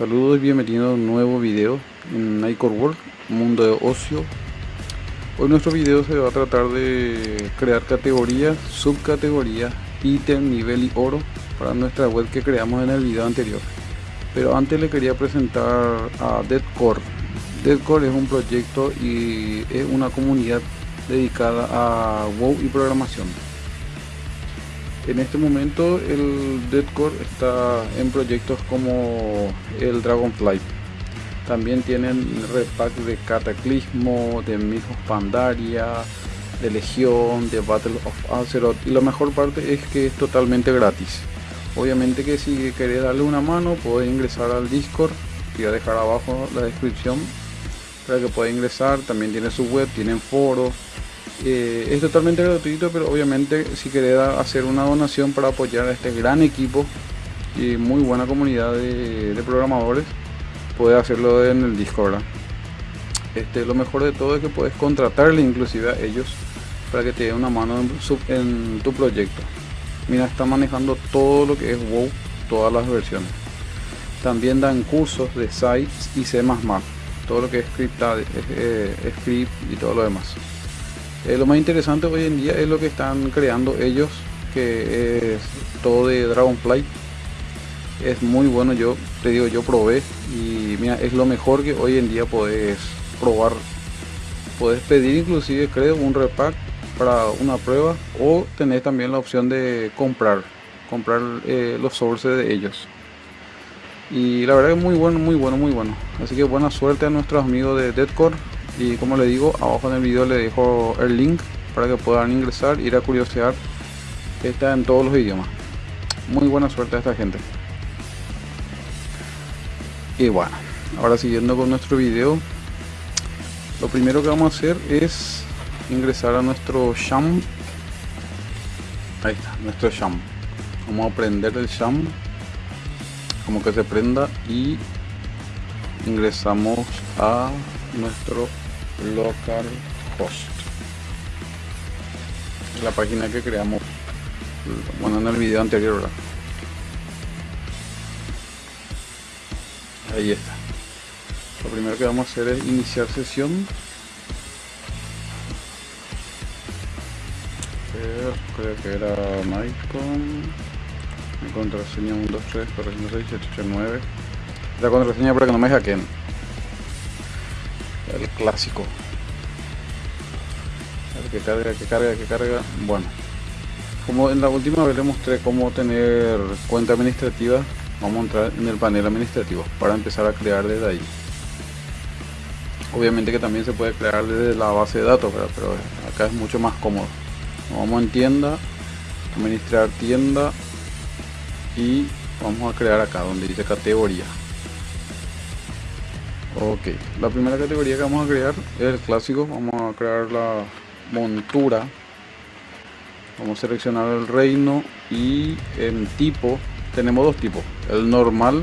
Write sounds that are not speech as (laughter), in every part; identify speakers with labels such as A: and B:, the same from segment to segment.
A: Saludos y bienvenidos a un nuevo video en Nightcore World, mundo de ocio. Hoy nuestro video se va a tratar de crear categorías, subcategorías, ítem, nivel y oro para nuestra web que creamos en el video anterior. Pero antes le quería presentar a Deadcore. Deadcore es un proyecto y es una comunidad dedicada a WoW y programación. En este momento el Deadcore está en proyectos como el Dragonflight. También tienen repack de Cataclismo, de Mijos Pandaria, de Legión, de Battle of Azeroth. Y la mejor parte es que es totalmente gratis. Obviamente que si querés darle una mano puedes ingresar al Discord. Voy a dejar abajo la descripción para que pueda ingresar. También tiene su web, tienen foros eh, es totalmente gratuito, pero obviamente si querés hacer una donación para apoyar a este gran equipo y muy buena comunidad de, programadores, puedes hacerlo en el Discord. Este, lo mejor de todo es que puedes contratarle inclusive a ellos para que te dé una mano en, tu proyecto. Mira, está manejando todo lo que es WoW, todas las versiones. También dan cursos de sites y C++, todo lo que es script, eh, script y todo lo demás. Eh, lo más interesante hoy en día es lo que están creando ellos, que es todo de Dragonfly. Es muy bueno, yo te digo, yo probé y mira, es lo mejor que hoy en día puedes probar. Puedes pedir inclusive, creo, un repack para una prueba o tener también la opción de comprar, comprar eh, los sources de ellos. Y la verdad es muy bueno, muy bueno, muy bueno. Así que buena suerte a nuestros amigos de Deadcore y como le digo abajo en el video le dejo el link para que puedan ingresar ir a curiosear está en todos los idiomas. Muy buena suerte a esta gente. Y bueno ahora siguiendo con nuestro video lo primero que vamos a hacer es ingresar a nuestro sham. Ahí está nuestro sham. Vamos a prender el sham como que se prenda y ingresamos a nuestro local host la página que creamos bueno en el video anterior ahí está. Lo primero que vamos a hacer es iniciar sesión. Creo que era Mycon mi contraseña 123 406 la contraseña para que no me hackeen el clásico. Que carga que carga que carga. Bueno como en la última vez les mostré cómo tener cuenta administrativa vamos a entrar en el panel administrativo para empezar a crear desde ahí. Obviamente que también se puede crear desde la base de datos pero acá es mucho más cómodo. Vamos en tienda administrar tienda y vamos a crear acá donde dice categoría Ok, la primera categoría que vamos a crear es el clásico. Vamos a crear la montura. Vamos a seleccionar el reino y en tipo tenemos dos tipos. El normal,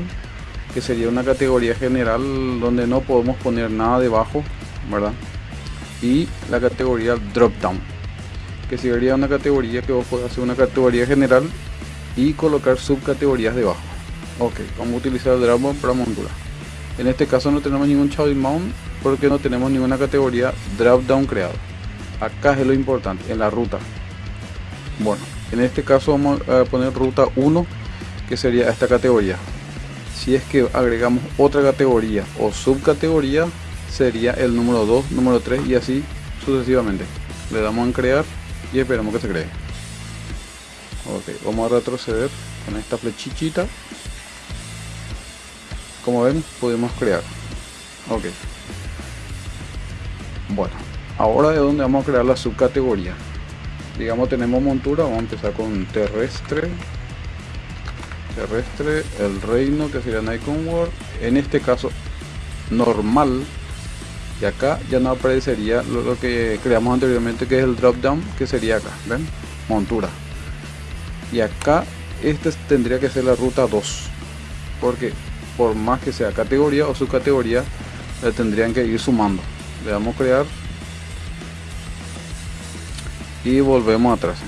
A: que sería una categoría general donde no podemos poner nada debajo, ¿verdad? Y la categoría drop down, que sería una categoría que vos podés hacer una categoría general y colocar subcategorías debajo. Ok, vamos a utilizar el drop para montura. En este caso no tenemos ningún child mount porque no tenemos ninguna categoría drop down creado. Acá es lo importante, en la ruta. Bueno, en este caso vamos a poner ruta 1 que sería esta categoría. Si es que agregamos otra categoría o subcategoría sería el número 2, número 3 y así sucesivamente. Le damos en crear y esperamos que se cree. Ok, vamos a retroceder con esta flechichita como ven podemos crear. Ok. Bueno ahora de dónde vamos a crear la subcategoría. Digamos tenemos montura vamos a empezar con terrestre. Terrestre el reino que sería Nikon World en este caso normal. Y acá ya no aparecería lo, que creamos anteriormente que es el drop down que sería acá ven montura. Y acá este tendría que ser la ruta 2 porque por más que sea categoría o subcategoría, le tendrían que ir sumando. Le damos crear y volvemos atrás.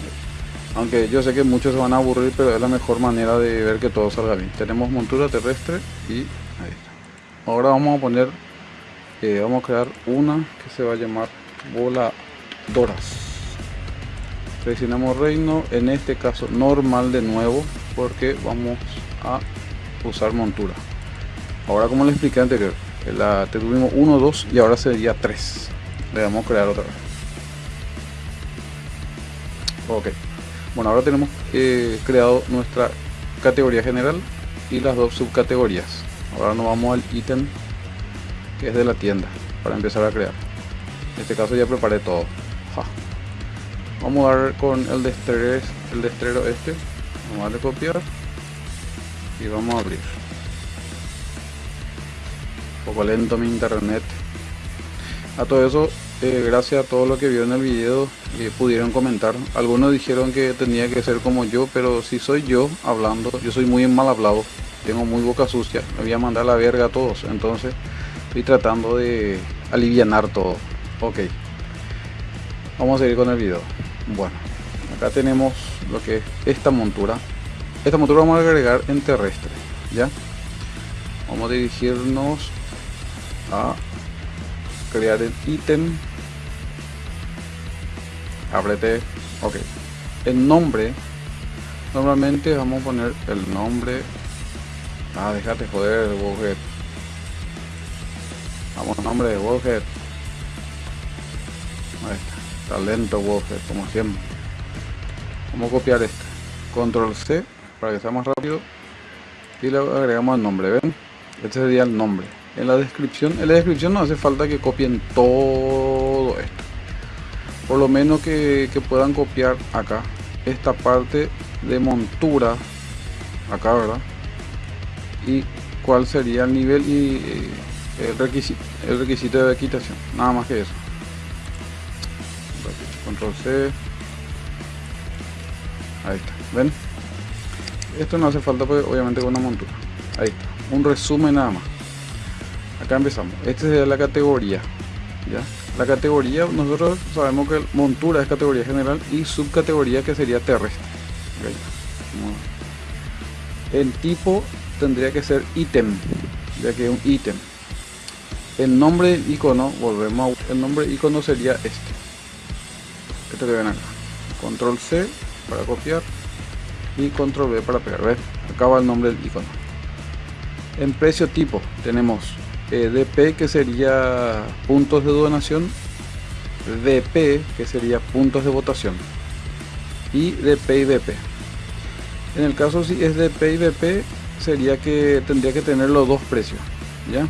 A: Aunque yo sé que muchos se van a aburrir, pero es la mejor manera de ver que todo salga bien. Tenemos montura terrestre y ahí está. ahora vamos a poner eh, vamos a crear una que se va a llamar voladoras presionamos reino en este caso normal de nuevo porque vamos a usar montura ahora como les expliqué anterior la tuvimos 1 2 y ahora sería 3 le vamos a crear otra vez. Ok. Bueno ahora tenemos eh, creado nuestra categoría general y las dos subcategorías. Ahora nos vamos al ítem que es de la tienda para empezar a crear. En este caso ya preparé todo. Vamos a dar con el destrero, el destrero este. Vamos a darle copiar y vamos a abrir poco lento mi internet. A todo eso eh, gracias a todo lo que vio en el video eh, pudieron comentar. Algunos dijeron que tenía que ser como yo pero si soy yo hablando yo soy muy mal hablado tengo muy boca sucia me voy a mandar la verga a todos. Entonces estoy tratando de alivianar todo. Ok vamos a seguir con el video. Bueno acá tenemos lo que es esta montura. Esta montura vamos a agregar en terrestre ya vamos a dirigirnos a. Crear el ítem. Ábrete. Ok. El nombre. Normalmente vamos a poner el nombre. Ah déjate joder Wowhead vamos nombre de Wowhead ahí está. Talento Wowhead como siempre. Vamos a copiar este. Control C para que sea más rápido. Y le agregamos el nombre ven este sería el nombre en la descripción en la descripción no hace falta que copien todo esto. Por lo menos que, puedan copiar acá esta parte de montura acá verdad y cuál sería el nivel y eh, el requisito el requisito de equitación. Nada más que eso. Control c. Ahí está. Ven esto no hace falta pues obviamente con una montura. Ahí está. Un resumen nada más acá empezamos esta sería la categoría ya la categoría, nosotros sabemos que montura es categoría general y subcategoría que sería terrestre. El tipo tendría que ser ítem, ya que es un ítem. El nombre del icono, volvemos a, el nombre icono sería este. Este que ven acá. Control C para copiar y control V para pegar. ¿ves? Acá va el nombre del icono. En precio tipo tenemos eh, DP que sería puntos de donación, DP que sería puntos de votación y DP y BP. En el caso si es DP y BP sería que tendría que tener los dos precios, ¿ya?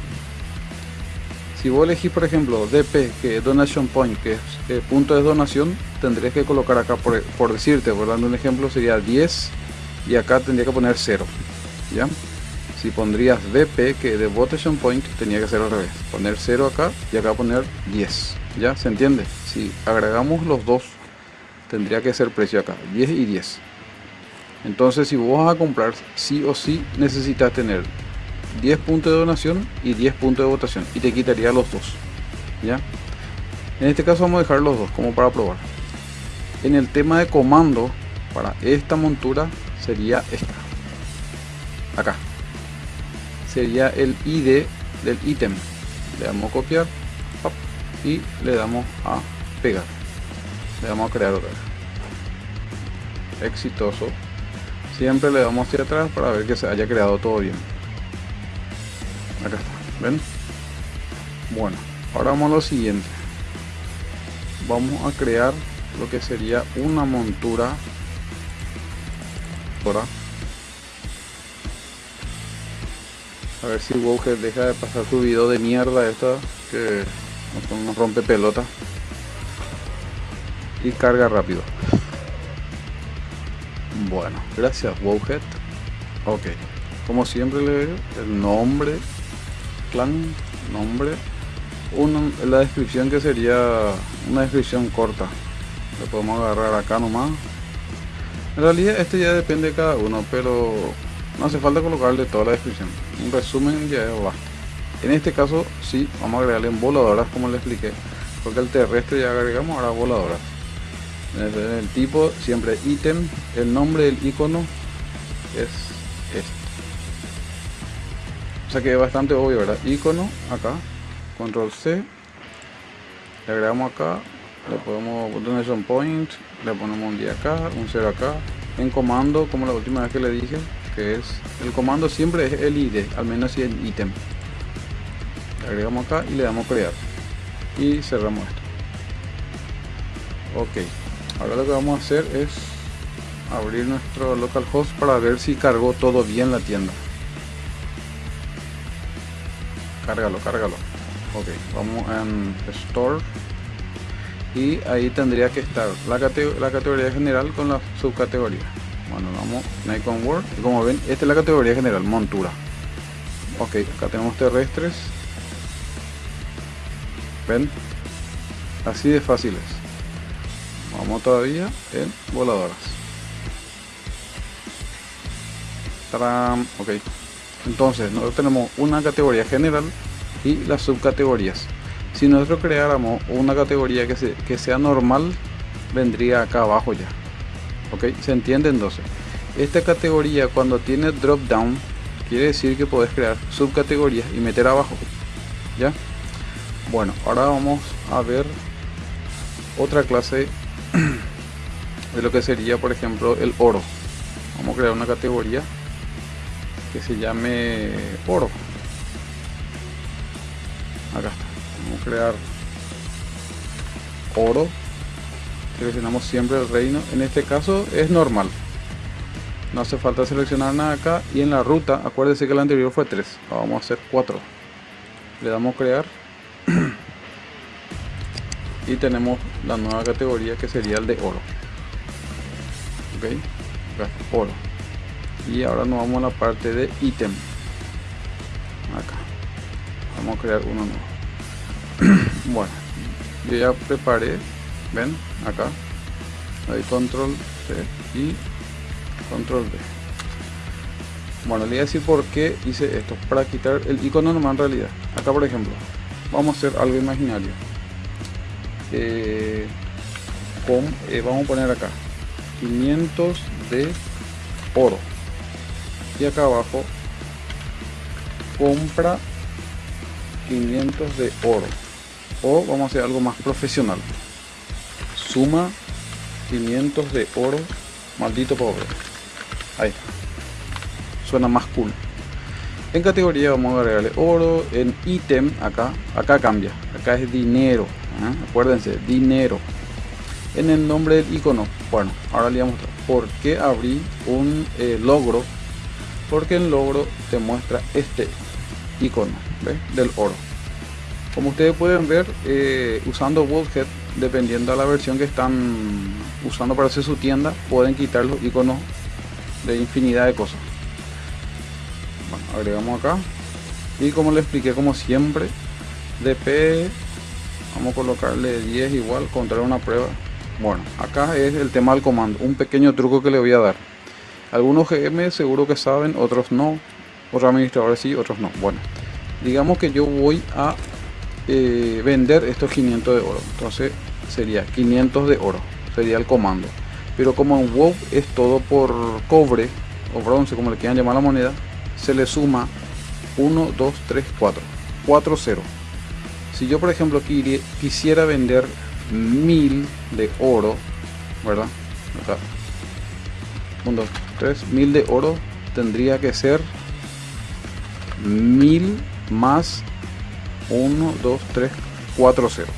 A: Si vos elegís por ejemplo DP que es Donation Point que es eh, punto de donación, tendrías que colocar acá por, por decirte, por dando un ejemplo sería 10 y acá tendría que poner 0, ¿ya? Si pondrías BP que de votation point tenía que ser al revés. Poner 0 acá y acá poner 10 ya se entiende si agregamos los dos tendría que ser precio acá 10 y 10 entonces si vos vas a comprar sí o sí necesitas tener 10 puntos de donación y 10 puntos de votación. Y te quitaría los dos. Ya en este caso vamos a dejar los dos como para probar. En el tema de comando para esta montura sería esta. Acá sería el ID del ítem. Le damos a copiar y le damos a pegar. Le damos a crear otra exitoso. Siempre le damos hacia atrás para ver que se haya creado todo bien. Acá está ven bueno ahora vamos a lo siguiente. Vamos a crear lo que sería una montura. Ahora A ver si Wowhead deja de pasar su video de mierda esta que nos rompe pelota. Y carga rápido. Bueno, gracias Wowhead. Ok. Como siempre le veo el nombre, clan, nombre. Una, la descripción que sería una descripción corta. Lo podemos agarrar acá nomás. En realidad este ya depende de cada uno, pero no hace falta colocarle toda la descripción un resumen ya basta en este caso sí vamos a agregarle en voladoras como le expliqué porque el terrestre ya agregamos ahora voladoras. El tipo siempre ítem el nombre del icono es este. O sea que es bastante obvio, ¿verdad? Icono, acá, control C, le agregamos acá, le podemos donation point, le ponemos un día acá, un 0 acá, en comando, como la última vez que le dije, que es, el comando siempre es el ID, al menos si es ítem. Agregamos acá y le damos crear. Y cerramos esto. Ok, ahora lo que vamos a hacer es abrir nuestro localhost para ver si cargó todo bien la tienda. Cárgalo, cárgalo. Ok, vamos en Store. Y ahí tendría que estar la, la categoría general con la subcategoría. Bueno, vamos Nikon World. Y como ven, esta es la categoría general, montura. Ok, acá tenemos terrestres. ¿Ven? Así de fáciles. Vamos todavía en voladoras. Ok. Entonces, nosotros tenemos una categoría general y las subcategorías. Si nosotros creáramos una categoría que, que sea normal, vendría acá abajo ya. Ok, se entiende entonces. Esta categoría cuando tiene drop down, quiere decir que puedes crear subcategorías y meter abajo. ¿Ya? Bueno, ahora vamos a ver otra clase (clears throat) de lo que sería, por ejemplo, el oro. Vamos a crear una categoría que se llame oro acá está vamos a crear oro seleccionamos siempre el reino. En este caso es normal. No hace falta seleccionar nada acá. Y en la ruta acuérdense que la anterior fue 3 vamos a hacer 4 le damos crear. (clears throat) Y tenemos la nueva categoría que sería el de oro. Ok oro. Y ahora nos vamos a la parte de ítem. Acá. Vamos a crear uno nuevo. (clears throat) Bueno yo ya preparé ven acá. Hay control C y control D bueno le voy a decir por qué hice esto para quitar el icono normal en realidad. Acá por ejemplo vamos a hacer algo imaginario. Eh, con, eh, vamos a poner acá 500 de oro. Y acá abajo compra 500 de oro. O vamos a hacer algo más profesional suma 500 de oro maldito pobre. Ahí. Suena más cool. En categoría vamos a agregarle oro en ítem acá. Acá cambia. Acá es dinero ¿eh? acuérdense dinero. En el nombre del icono. Bueno ahora le vamos a mostrar por qué abrí un eh, logro. Porque el logro te muestra este icono del oro. Como ustedes pueden ver eh, usando Wordhead dependiendo de la versión que están usando para hacer su tienda pueden quitar los iconos de infinidad de cosas bueno, agregamos acá y como le expliqué como siempre dp vamos a colocarle 10 igual contra una prueba bueno acá es el tema del comando un pequeño truco que le voy a dar algunos GM seguro que saben, otros no. Otros administradores sí, otros no. Bueno, digamos que yo voy a eh, vender estos 500 de oro. Entonces sería 500 de oro. Sería el comando. Pero como en WoW es todo por cobre o bronce, como le quieran llamar la moneda, se le suma 1, 2, 3, 4. 4, 0. Si yo, por ejemplo, quisiera vender 1000 de oro, ¿verdad? Acá. 1, 2, 3000 de oro tendría que ser 1000 más 1, 2, 3, 4, 0.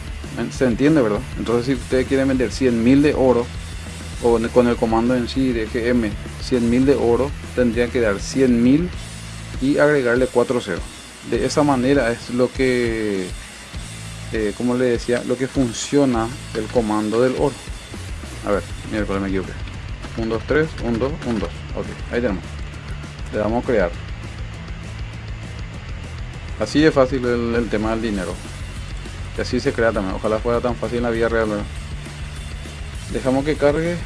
A: ¿Se entiende, verdad? Entonces, si ustedes quieren vender 100.000 de oro, o con el comando en sí de GM 100.000 de oro, tendría que dar 100.000 y agregarle 4 0. De esa manera es lo que, eh, como le decía, lo que funciona el comando del oro. A ver, miércoles me equivoqué. 1, 2, 3, 1, 2, 1, 2. Ok, ahí tenemos. Le damos a crear. Así es fácil el, tema del dinero. Y así se crea también. Ojalá fuera tan fácil en la vida real. Dejamos que cargue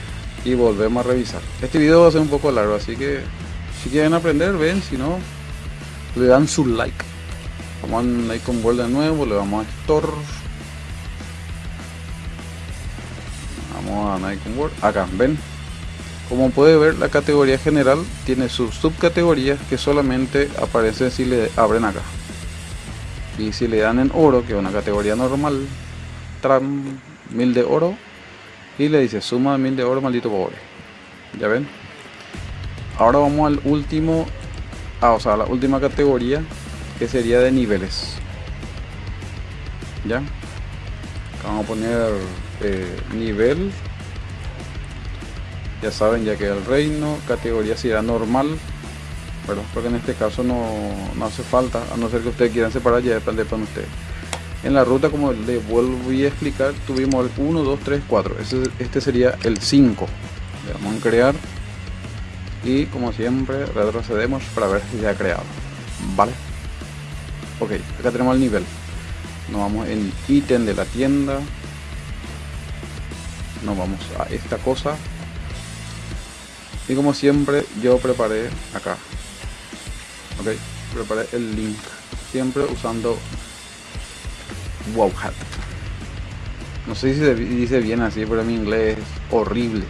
A: y volvemos a revisar. Este video va a ser un poco largo, así que si quieren aprender, ven. Si no, le dan su like. Vamos a Icon World de nuevo, le vamos a Store. Vamos a Icon World. Acá, ven Como puede ver, la categoría general tiene sus subcategorías que solamente aparecen si le abren acá. Y si le dan en oro, que es una categoría normal, tram 1000 de oro, y le dice suma mil de oro, maldito pobre. ¿Ya ven? Ahora vamos al último, ah, o sea, la última categoría, que sería de niveles. ¿Ya? vamos a poner eh, nivel ya saben ya que el reino categoría será normal pero porque en este caso no, hace falta a no ser que ustedes quieran separar ya depende de ustedes. En la ruta como les vuelvo a explicar tuvimos el 1 2 3 4 este, sería el 5 le vamos a crear. Y como siempre retrocedemos para ver si ya ha creado. Vale ok acá tenemos el nivel. Nos vamos en ítem de la tienda. Nos vamos a esta cosa. Y como siempre yo preparé acá ok preparé el link. Siempre usando wowhat. No sé si se dice bien así pero mi inglés es horrible.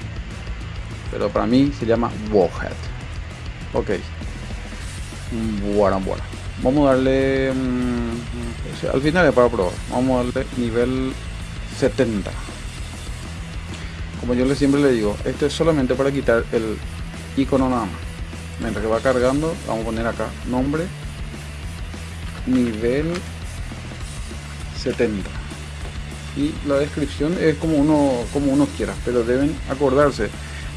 A: Pero para mí se llama wowhat. Ok. Bueno bueno. Vamos a darle mm, al final para probar. Vamos a darle nivel 70 como yo siempre le digo, esto es solamente para quitar el icono nada más. Mientras que va cargando, vamos a poner acá nombre, nivel 70. Y la descripción es como uno, como uno quiera, pero deben acordarse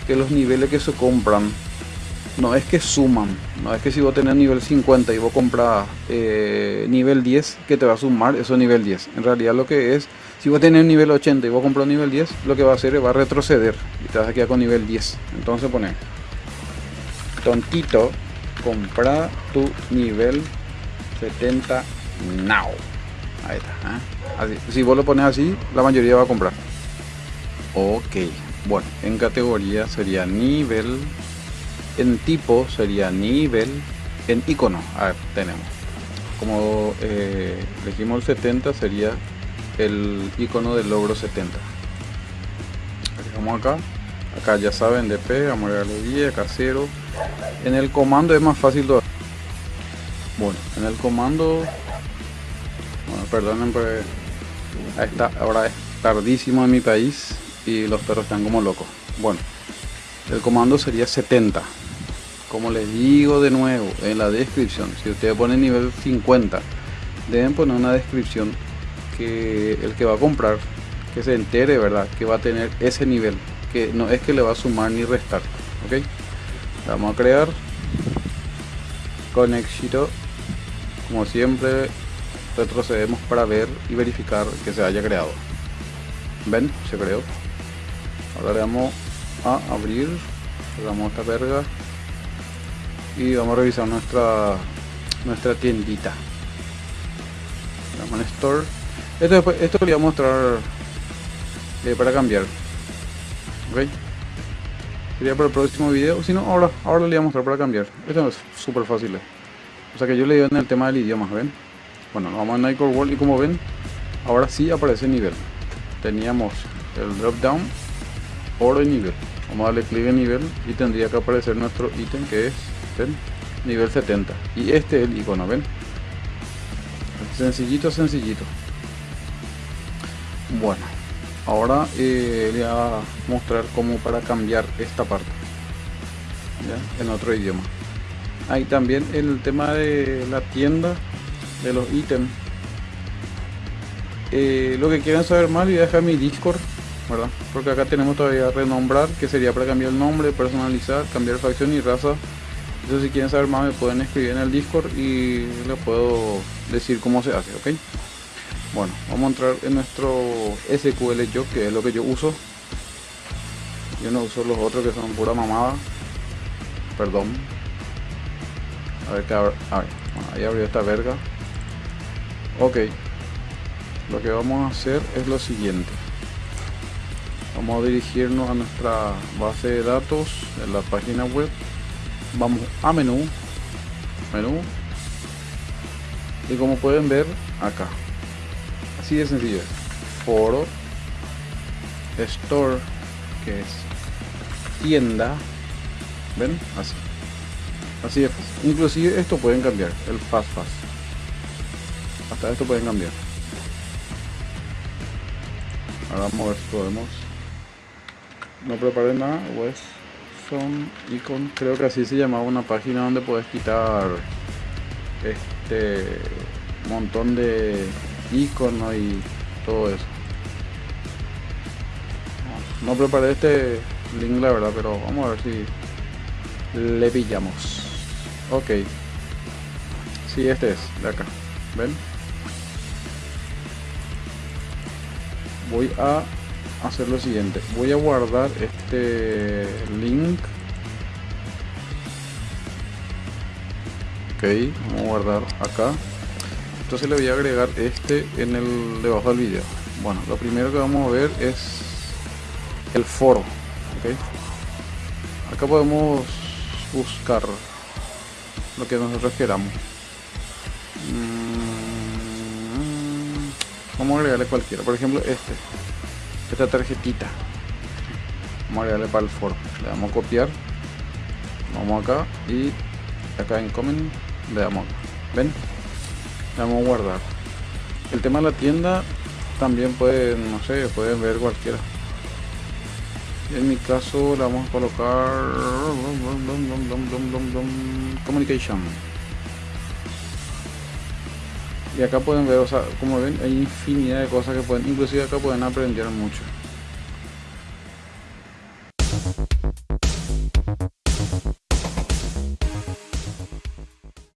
A: que los niveles que se compran no es que suman, no es que si vos tenés nivel 50 y vos compras eh, nivel 10, que te va a sumar eso nivel 10. En realidad lo que es si vos tenés nivel 80 y vos compras nivel 10, lo que va a hacer es va a retroceder y te vas a quedar con nivel 10. Entonces pone tontito, compra tu nivel 70 now. Ahí está. ¿eh? Si vos lo pones así, la mayoría va a comprar. Ok. Bueno, en categoría sería nivel. En tipo sería nivel. En icono, a tenemos. Como elegimos el 70 sería el icono del logro 70 vamos acá acá ya saben DP vamos a darle 10 acá 0 en el comando es más fácil bueno en el comando bueno, perdonen pues está ahora es tardísimo en mi país y los perros están como locos. Bueno el comando sería 70 como les digo de nuevo en la descripción si ustedes ponen nivel 50 deben poner una descripción que el que va a comprar que se entere verdad que va a tener ese nivel que no es que le va a sumar ni restar ok vamos a crear con éxito como siempre retrocedemos para ver y verificar que se haya creado. Ven se creó. Ahora le vamos a abrir cerramos esta verga y vamos a revisar nuestra nuestra tiendita. Vamos en store. Esto, esto voy a mostrar eh, para cambiar. Ok. Sería para el próximo video. Si no, ahora, ahora le voy a mostrar para cambiar. Esto es súper fácil. Eh. O sea que yo le digo en el tema del idioma, ¿ven? Bueno, vamos a Nightcore World y como ven, ahora sí aparece nivel. Teníamos el drop down, oro y nivel. Vamos a darle clic en nivel y tendría que aparecer nuestro ítem que es ¿ven? nivel 70. Y este es el icono, ¿ven? Sencillito, sencillito. Bueno, ahora eh, le voy a mostrar cómo para cambiar esta parte en otro idioma. Hay también el tema de la tienda de los ítems. Eh, lo que quieran saber más, voy a dejar mi Discord, ¿verdad? Porque acá tenemos todavía renombrar, que sería para cambiar el nombre, personalizar, cambiar facción y raza. Entonces si quieren saber más me pueden escribir en el Discord y les puedo decir cómo se hace, ¿ok? Bueno vamos a entrar en nuestro SQL yo que es lo que yo uso. Yo no uso los otros que son pura mamada. Perdón. A ver, a ver, ahí abrió esta verga. Ok. Lo que vamos a hacer es lo siguiente. Vamos a dirigirnos a nuestra base de datos en la página web. Vamos a menú. Menú. Y como pueden ver acá así de sencillo. Foro store que es tienda. Ven así. Así es. Inclusive esto pueden cambiar. El fast fast hasta esto pueden cambiar. Ahora vamos a ver si podemos. No preparé nada pues son icon creo que así se llamaba una página donde puedes quitar este montón de iconos y todo eso. No preparé este link la verdad pero vamos a ver si le pillamos. Ok. Si sí, este es de acá. Ven voy a hacer lo siguiente. Voy a guardar este link. Ok vamos a guardar acá entonces le voy a agregar este en el debajo del video. Bueno lo primero que vamos a ver es el foro okay. acá podemos buscar lo que nos referamos mm, vamos a agregarle cualquiera. Por ejemplo este esta tarjetita. Vamos a agregarle para el foro. Le damos a copiar. Vamos acá y acá en comment le damos ven le damos a guardar el tema de la tienda también pueden no sé pueden ver cualquiera. En mi caso le vamos a colocar communication. Y acá pueden ver o sea como ven hay infinidad de cosas que pueden inclusive acá pueden aprender mucho